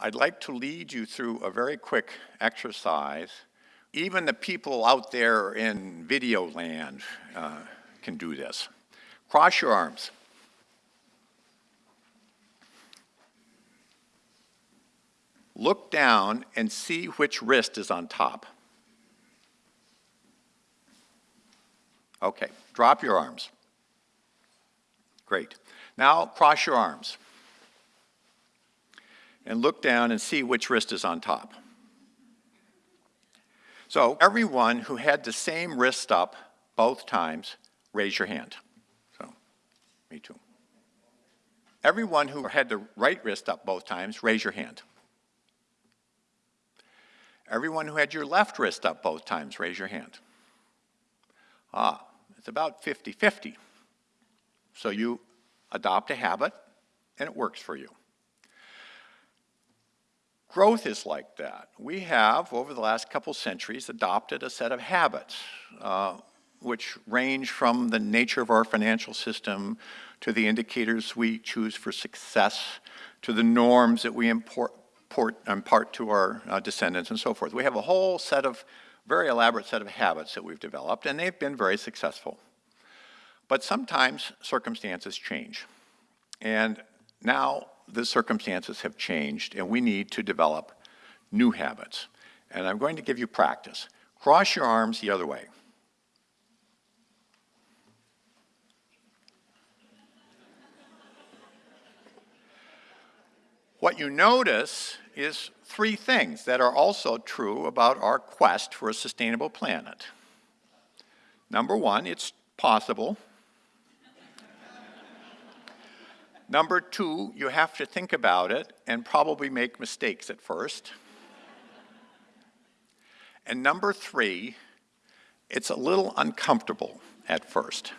I'd like to lead you through a very quick exercise. Even the people out there in video land uh, can do this. Cross your arms. Look down and see which wrist is on top. Okay, drop your arms. Great. Now cross your arms and look down and see which wrist is on top. So everyone who had the same wrist up both times, raise your hand. So, me too. Everyone who had the right wrist up both times, raise your hand. Everyone who had your left wrist up both times, raise your hand. Ah, it's about 50-50. So you adopt a habit, and it works for you. Growth is like that. We have, over the last couple centuries, adopted a set of habits, uh, which range from the nature of our financial system to the indicators we choose for success, to the norms that we import, impart to our uh, descendants and so forth. We have a whole set of, very elaborate set of habits that we've developed, and they've been very successful. But sometimes circumstances change. And now the circumstances have changed and we need to develop new habits. And I'm going to give you practice. Cross your arms the other way. What you notice is three things that are also true about our quest for a sustainable planet. Number one, it's possible Number two, you have to think about it and probably make mistakes at first. and number three, it's a little uncomfortable at first.